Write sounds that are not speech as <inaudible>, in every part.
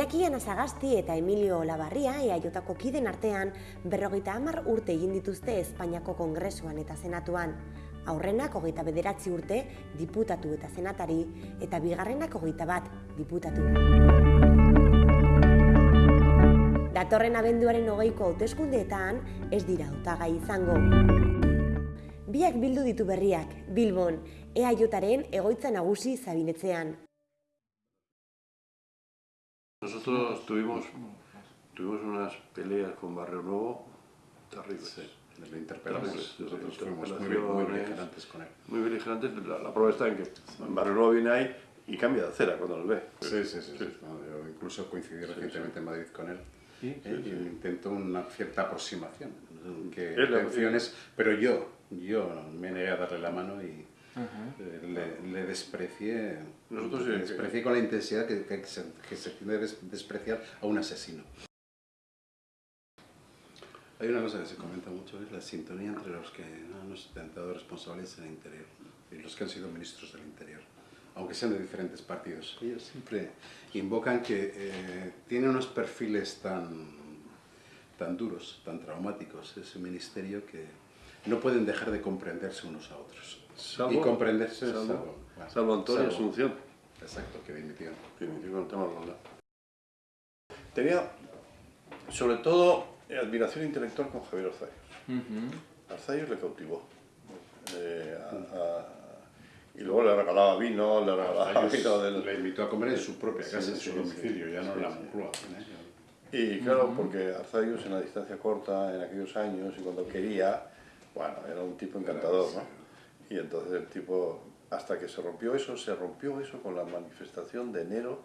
Iñaki Anasagasti eta Emilio Olabarria eaiotako kiden artean berrogeita hamar urte egin dituzte Espainiako Kongresuan eta Senatuan. Aurrenak hogeita bederatzi urte diputatu eta senatari eta bigarrenak hogeita bat diputatu. Datorren abenduaren hogeiko hauteskundeetan ez dira hautagai izango. Biak bildu ditu berriak, Bilbon, eaiotaren egoitza nagusi zabinetzean. Nosotros tuvimos, tuvimos unas peleas con Barrio Nuevo terribles. Sí, le interpelamos. Terribles. Nosotros fuimos muy, muy beligerantes con él. Muy beligerantes. La, la prueba está en que Barrio Nuevo viene ahí y cambia de acera cuando nos ve. Sí, sí, sí. sí. No, yo incluso coincidí recientemente en Madrid con él. ¿eh? y intentó una cierta aproximación, que Es la- intenciones, pero yo, yo me negué a darle la mano y le, le desprecié, Nosotros, le eh, desprecié con la intensidad que, que se, que se tiene despreciar a un asesino. Hay una cosa que se comenta mucho, es la sintonía entre los que han ostentado responsabilidades en el interior y los que han sido ministros del interior, aunque sean de diferentes partidos. Ellos siempre invocan que eh, tiene unos perfiles tan, tan duros, tan traumáticos, ese ministerio, que no pueden dejar de comprenderse unos a otros. Salvo- y comprenderse salvo- salvo, bueno, Salvo Antonio Asunción, Exacto, que dimitió. que inició con el tema de la. Tenía, sobre todo, admiración intelectual con Javier Arzayus. Arzayus le cautivó. Eh, a- a- y luego le regalaba vino, le regalaba <laughs> vino del... Le invitó a comer en su propia casa, sí, en su sí, domicilio, sí, ya no en la. Moncloa. Y claro, porque Arzayus en la distancia corta, en aquellos años, y cuando quería, bueno, era un tipo encantador, ¿no? Y entonces el tipo, hasta que se rompió eso, se rompió eso con la manifestación de enero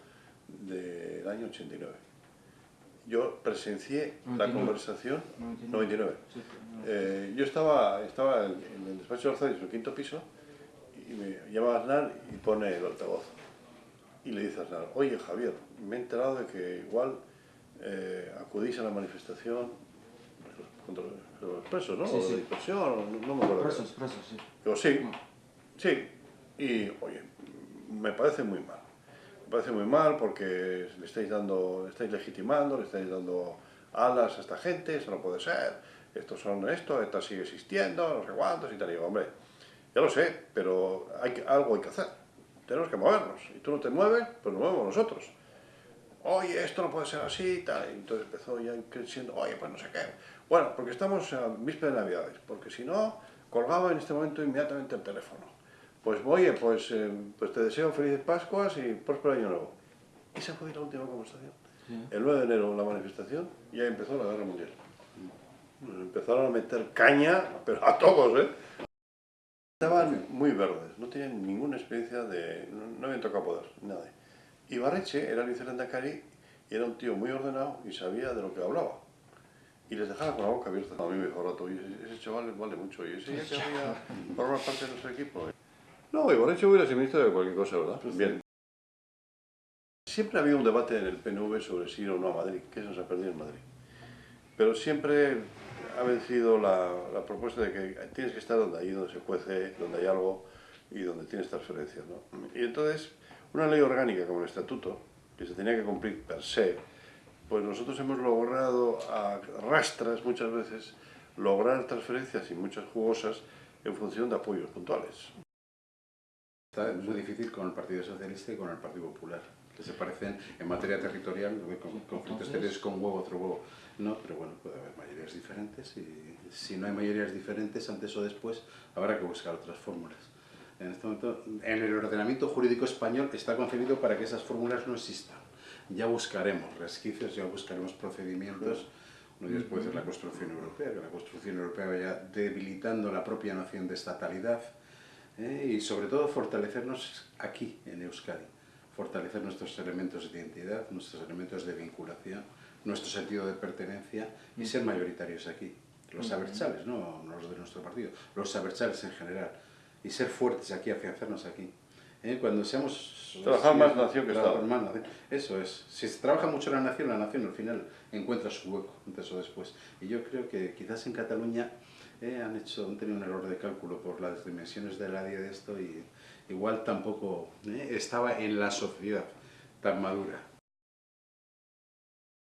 del año 89. Yo presencié la 99. conversación, 99. 99. Sí, Eh, yo estaba, estaba en el despacho de en el quinto piso, y me llama Aznar y pone el altavoz. Y le dice a Aznar, oye Javier, me he enterado de que igual eh, acudís a la manifestación contra los presos, ¿no? Sí, O sí. de dispersión, no, no me acuerdo. Presos, presos, sí. Digo, sí, sí. Y, oye, me parece muy mal. Me parece muy mal porque le estáis dando, le estáis legitimando, le estáis dando alas a esta gente, eso no puede ser. Estos son esto, esta sigue existiendo, no sé cuántos y tal. Y digo, hombre, ya lo sé, pero hay que- algo hay que hacer. Tenemos que movernos. Y tú no te mueves, pues nos movemos nosotros. Oye, esto no puede ser así, tal. Y entonces empezó ya creciendo, oye, pues no sé qué. Bueno, porque estamos a víspera de Navidades, porque si no, colgaba en este momento inmediatamente el teléfono. Pues oye, pues, eh, pues te deseo felices Pascuas y próspero año nuevo. Esa fue la última conversación. El 9 de enero la manifestación y ahí empezó la guerra mundial. Nos empezaron a meter caña, pero a todos, ¿eh? Estaban muy verdes, no tenían ninguna experiencia de... no, no habían tocado poder, nada. Y Barreche era el vicecondacari y era un tío muy ordenado y sabía de lo que hablaba. Y les dejaba con la boca abierta. A mí me dijo rato, "Oye, ese, ese chaval vale mucho y ese ya querría <laughs> formar parte de nuestro equipo. No, y Barreche hubiera sido ministro de cualquier cosa, ¿verdad? Bien. Siempre había un debate en el PNV sobre si ir o no a Madrid, que eso se ha perdido en Madrid. Pero siempre ha vencido la, la propuesta de que tienes que estar donde ahí, donde se cuece, donde hay algo y donde tienes transferencias. ¿no? Y entonces, una ley orgánica como el Estatuto, que se tenía que cumplir per se, pues nosotros hemos logrado a rastras muchas veces lograr transferencias y muchas jugosas en función de apoyos puntuales. Está muy difícil con el Partido Socialista y con el Partido Popular, que se parecen en materia territorial, con conflictos exteriores con un huevo, otro huevo. No, pero bueno, puede haber mayorías diferentes y si no hay mayorías diferentes, antes o después habrá que buscar otras fórmulas. En este momento, en el ordenamiento jurídico español está concebido para que esas fórmulas no existan. Ya buscaremos resquicios, ya buscaremos procedimientos. Uno de ellos puede ser la construcción europea, que la construcción europea vaya debilitando la propia noción de estatalidad ¿eh? y sobre todo fortalecernos aquí, en Euskadi. Fortalecer nuestros elementos de identidad, nuestros elementos de vinculación, nuestro sentido de pertenencia y ser mayoritarios aquí. Los abertzales, no no los de nuestro partido, los abertzales en general. Y ser fuertes aquí, afianzarnos aquí. ¿Eh? Cuando seamos... Trabajar más nación que Estado. más. Eso es. Si se trabaja mucho la nación, la nación al final encuentra su hueco, antes o después. Y yo creo que quizás en Cataluña eh, han, hecho, han tenido un error de cálculo por las dimensiones de la de esto y igual tampoco eh, estaba en la sociedad tan madura